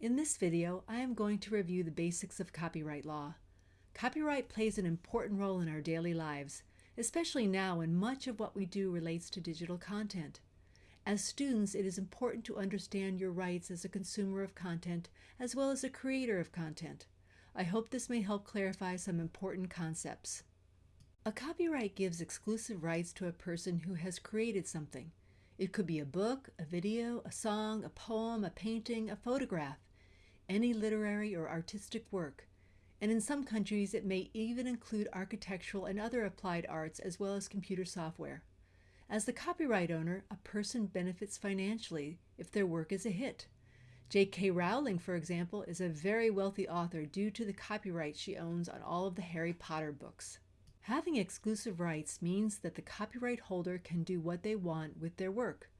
In this video, I am going to review the basics of copyright law. Copyright plays an important role in our daily lives, especially now when much of what we do relates to digital content. As students, it is important to understand your rights as a consumer of content as well as a creator of content. I hope this may help clarify some important concepts. A copyright gives exclusive rights to a person who has created something. It could be a book, a video, a song, a poem, a painting, a photograph any literary or artistic work, and in some countries it may even include architectural and other applied arts as well as computer software. As the copyright owner, a person benefits financially if their work is a hit. J.K. Rowling, for example, is a very wealthy author due to the copyright she owns on all of the Harry Potter books. Having exclusive rights means that the copyright holder can do what they want with their work.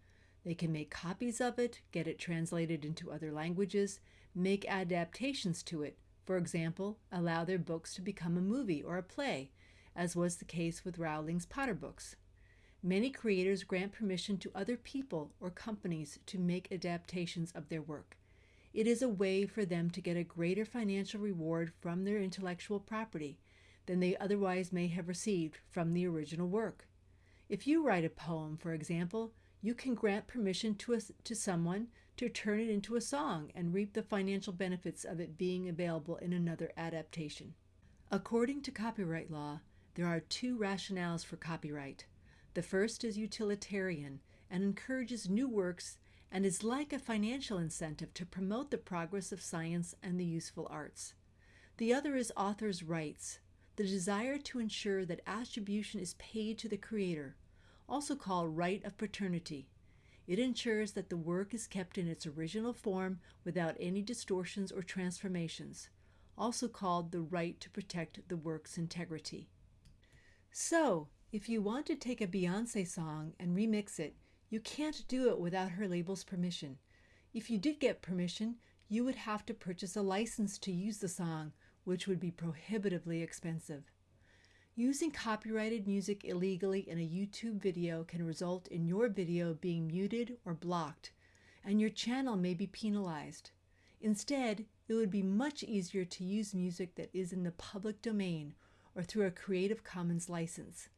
They can make copies of it, get it translated into other languages, make adaptations to it, for example, allow their books to become a movie or a play, as was the case with Rowling's Potter books. Many creators grant permission to other people or companies to make adaptations of their work. It is a way for them to get a greater financial reward from their intellectual property than they otherwise may have received from the original work. If you write a poem, for example, you can grant permission to, a, to someone to turn it into a song and reap the financial benefits of it being available in another adaptation. According to copyright law, there are two rationales for copyright. The first is utilitarian and encourages new works and is like a financial incentive to promote the progress of science and the useful arts. The other is author's rights, the desire to ensure that attribution is paid to the creator, also called right of paternity. It ensures that the work is kept in its original form without any distortions or transformations, also called the right to protect the work's integrity. So, if you want to take a Beyonce song and remix it, you can't do it without her label's permission. If you did get permission, you would have to purchase a license to use the song, which would be prohibitively expensive. Using copyrighted music illegally in a YouTube video can result in your video being muted or blocked, and your channel may be penalized. Instead, it would be much easier to use music that is in the public domain or through a Creative Commons license.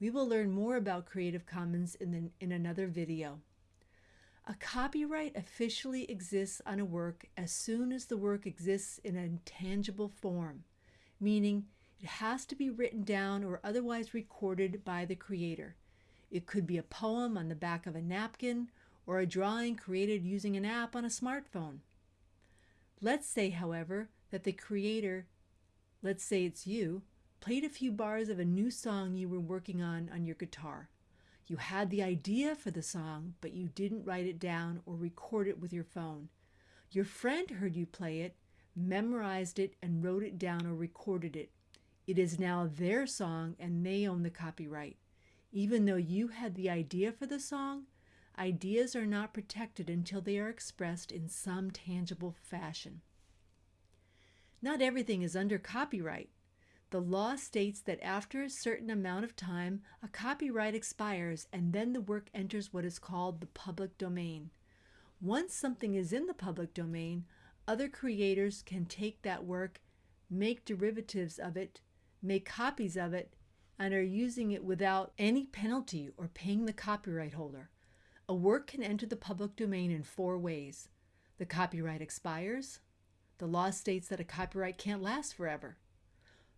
We will learn more about Creative Commons in, the, in another video. A copyright officially exists on a work as soon as the work exists in a tangible form, meaning it has to be written down or otherwise recorded by the creator. It could be a poem on the back of a napkin or a drawing created using an app on a smartphone. Let's say, however, that the creator, let's say it's you, played a few bars of a new song you were working on on your guitar. You had the idea for the song, but you didn't write it down or record it with your phone. Your friend heard you play it, memorized it, and wrote it down or recorded it. It is now their song and they own the copyright. Even though you had the idea for the song, ideas are not protected until they are expressed in some tangible fashion. Not everything is under copyright. The law states that after a certain amount of time, a copyright expires and then the work enters what is called the public domain. Once something is in the public domain, other creators can take that work, make derivatives of it, make copies of it, and are using it without any penalty or paying the copyright holder. A work can enter the public domain in four ways. The copyright expires. The law states that a copyright can't last forever.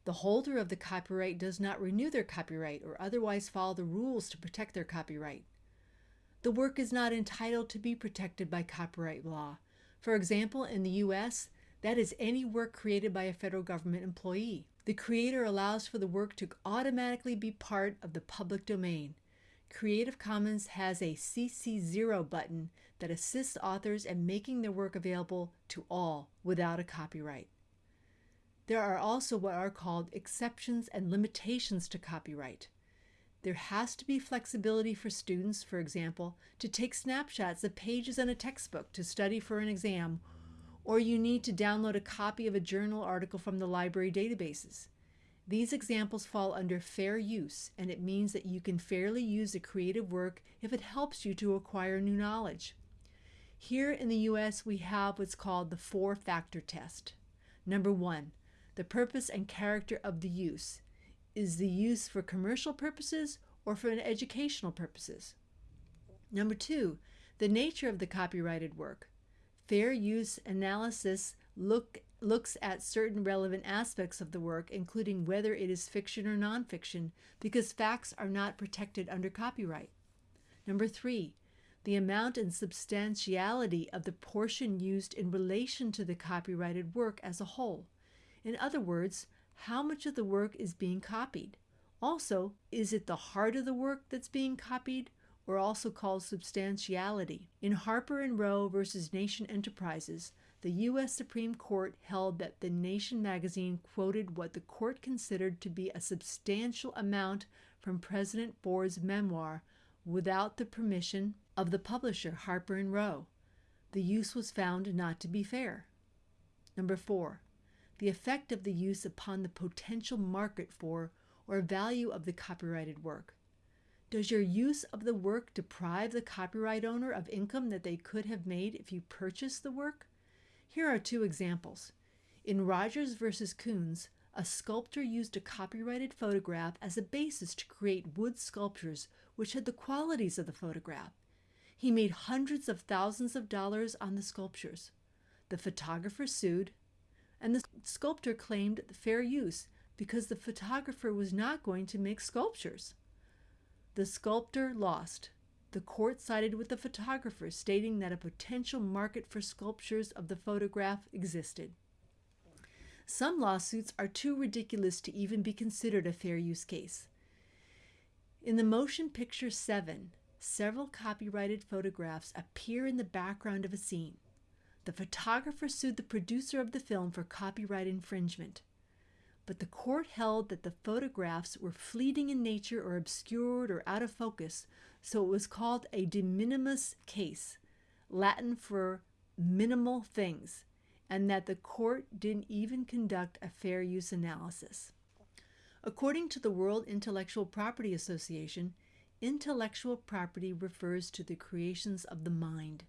The holder of the copyright does not renew their copyright or otherwise follow the rules to protect their copyright. The work is not entitled to be protected by copyright law. For example, in the U.S., that is any work created by a federal government employee the creator allows for the work to automatically be part of the public domain. Creative Commons has a CC0 button that assists authors in making their work available to all without a copyright. There are also what are called exceptions and limitations to copyright. There has to be flexibility for students, for example, to take snapshots of pages in a textbook to study for an exam or you need to download a copy of a journal article from the library databases. These examples fall under fair use, and it means that you can fairly use a creative work if it helps you to acquire new knowledge. Here in the US, we have what's called the four factor test. Number one, the purpose and character of the use. Is the use for commercial purposes or for educational purposes? Number two, the nature of the copyrighted work. Fair use analysis look, looks at certain relevant aspects of the work, including whether it is fiction or nonfiction, because facts are not protected under copyright. Number three, the amount and substantiality of the portion used in relation to the copyrighted work as a whole. In other words, how much of the work is being copied. Also, is it the heart of the work that's being copied or also called substantiality? In Harper and Row versus Nation Enterprises, the U.S. Supreme Court held that the Nation magazine quoted what the court considered to be a substantial amount from President Ford's memoir without the permission of the publisher Harper and Row. The use was found not to be fair. Number four, the effect of the use upon the potential market for or value of the copyrighted work. Does your use of the work deprive the copyright owner of income that they could have made if you purchased the work? Here are two examples. In Rogers versus Koons, a sculptor used a copyrighted photograph as a basis to create wood sculptures which had the qualities of the photograph. He made hundreds of thousands of dollars on the sculptures. The photographer sued, and the sculptor claimed fair use because the photographer was not going to make sculptures. The sculptor lost. The court sided with the photographer, stating that a potential market for sculptures of the photograph existed. Some lawsuits are too ridiculous to even be considered a fair use case. In the motion picture 7, several copyrighted photographs appear in the background of a scene. The photographer sued the producer of the film for copyright infringement. But the court held that the photographs were fleeting in nature or obscured or out of focus, so it was called a de minimis case, Latin for minimal things, and that the court didn't even conduct a fair use analysis. According to the World Intellectual Property Association, intellectual property refers to the creations of the mind.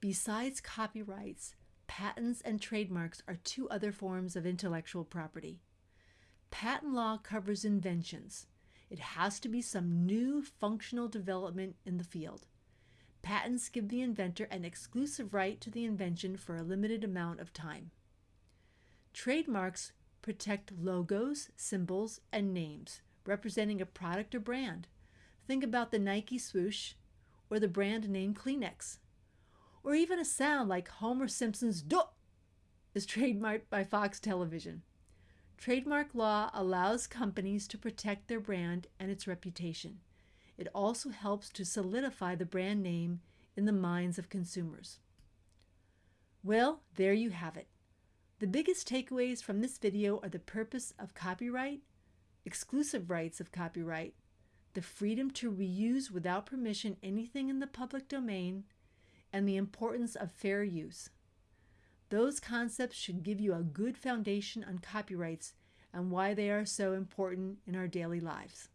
Besides copyrights, patents and trademarks are two other forms of intellectual property. Patent law covers inventions. It has to be some new functional development in the field. Patents give the inventor an exclusive right to the invention for a limited amount of time. Trademarks protect logos, symbols, and names representing a product or brand. Think about the Nike swoosh or the brand name Kleenex. Or even a sound like Homer Simpson's "duh" is trademarked by Fox Television. Trademark law allows companies to protect their brand and its reputation. It also helps to solidify the brand name in the minds of consumers. Well, there you have it. The biggest takeaways from this video are the purpose of copyright, exclusive rights of copyright, the freedom to reuse without permission anything in the public domain, and the importance of fair use. Those concepts should give you a good foundation on copyrights and why they are so important in our daily lives.